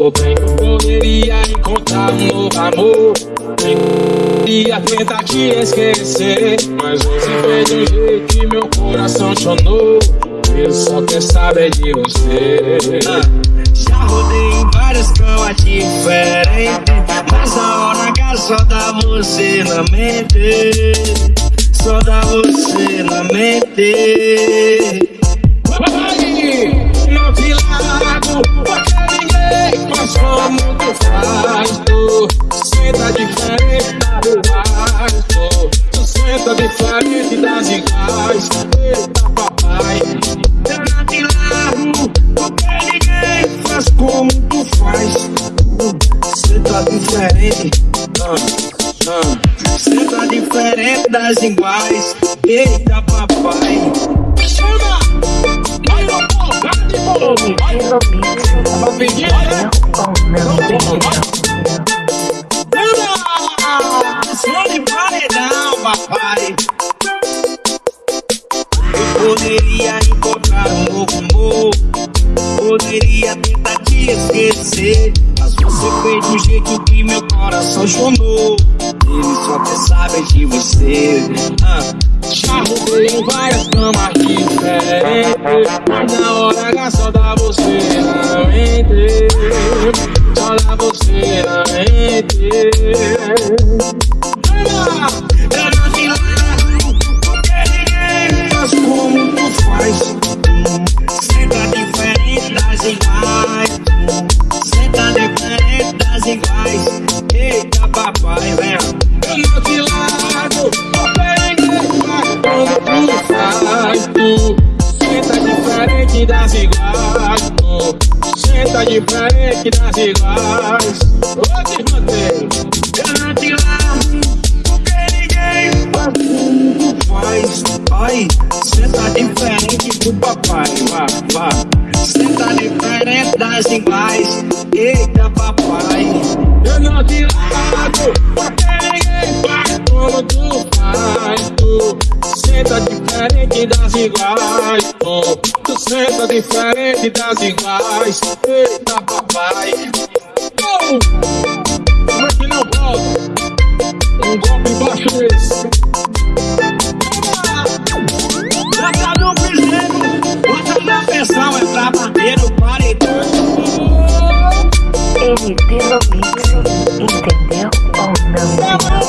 Ou bem eu poderia encontrar um novo amor. Poderia tentar te esquecer Mas você fez um jeito que meu coração chonou. Ele só quer saber de você. Já rodei em várias camas diferentes Mas a hora que só dá você na mente. Só dá você na mente senta diferente da do resto Tu senta diferente das iguais Eita papai. Não te largo porque ninguém faz como tu faz. Tá diferente ah, ah. Tá diferente das iguais. Eita papai. Chama! Vai no porra de bolo Vai. Pedir, né? Sou poderia encontrar um novo amor Poderia tentar te esquecer. Mas você fez do jeito que meu coração chonou Ele só quer saber de você. Ah. Já em várias camas diferentes. Mas na hora H só dá você na mente. Só dá você na mente Eita papai, vem. Eu não te largo ninguém faz como tu Tu senta diferente das iguais. Senta diferente das iguais. Ô, desmantei Eu não te largo Porque ninguém faz Ai, tá diferente do papai Vá, vá. Tá diferente das iguais. Eita papai Te largo Porque ninguém faz como tu faz. Tu senta diferente das iguais oh, Tu senta diferente das iguais. Eita papai. Oh, e pelo Pixie, entendeu ou não?